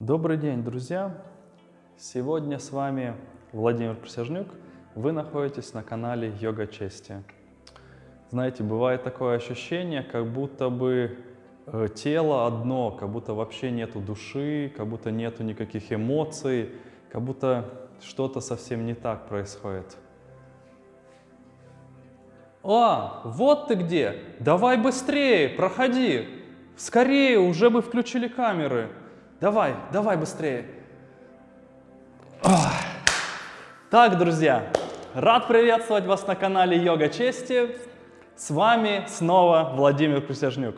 Добрый день, друзья! Сегодня с вами Владимир Присяжнюк. Вы находитесь на канале Йога Чести. Знаете, бывает такое ощущение, как будто бы э, тело одно, как будто вообще нету души, как будто нету никаких эмоций, как будто что-то совсем не так происходит. А, вот ты где! Давай быстрее, проходи! Скорее, уже бы включили камеры. Давай, давай быстрее. Так, друзья, рад приветствовать вас на канале Йога Чести. С вами снова Владимир Присяжнюк.